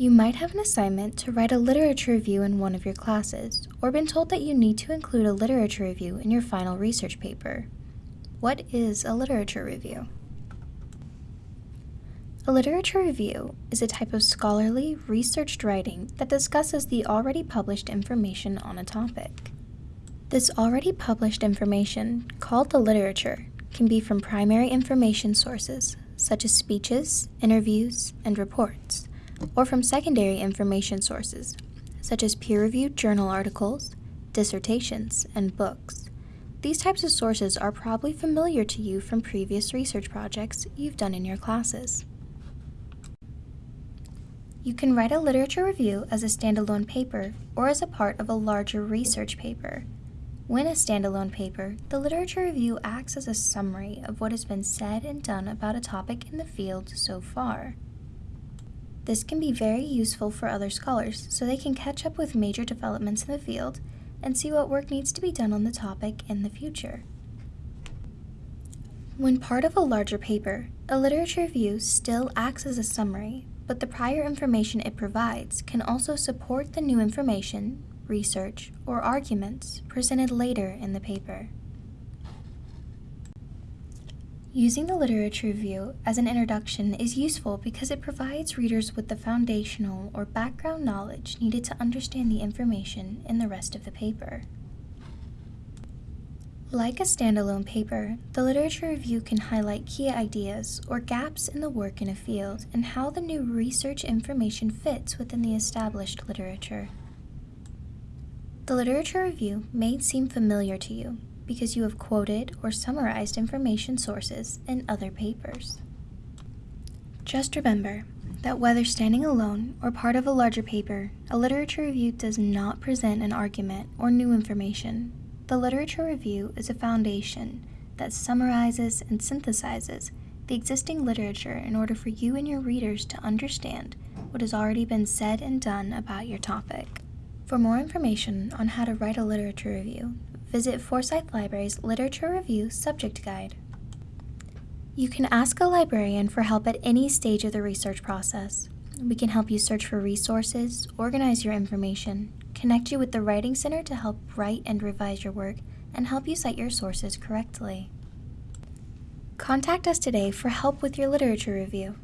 You might have an assignment to write a literature review in one of your classes, or been told that you need to include a literature review in your final research paper. What is a literature review? A literature review is a type of scholarly, researched writing that discusses the already published information on a topic. This already published information, called the literature, can be from primary information sources, such as speeches, interviews, and reports or from secondary information sources, such as peer-reviewed journal articles, dissertations, and books. These types of sources are probably familiar to you from previous research projects you've done in your classes. You can write a literature review as a standalone paper or as a part of a larger research paper. When a standalone paper, the literature review acts as a summary of what has been said and done about a topic in the field so far. This can be very useful for other scholars so they can catch up with major developments in the field and see what work needs to be done on the topic in the future. When part of a larger paper, a literature review still acts as a summary, but the prior information it provides can also support the new information, research, or arguments presented later in the paper. Using the literature review as an introduction is useful because it provides readers with the foundational or background knowledge needed to understand the information in the rest of the paper. Like a standalone paper, the literature review can highlight key ideas or gaps in the work in a field and how the new research information fits within the established literature. The literature review may seem familiar to you, because you have quoted or summarized information sources in other papers. Just remember that whether standing alone or part of a larger paper, a literature review does not present an argument or new information. The literature review is a foundation that summarizes and synthesizes the existing literature in order for you and your readers to understand what has already been said and done about your topic. For more information on how to write a literature review, visit Forsyth Library's Literature Review Subject Guide. You can ask a librarian for help at any stage of the research process. We can help you search for resources, organize your information, connect you with the Writing Center to help write and revise your work, and help you cite your sources correctly. Contact us today for help with your literature review.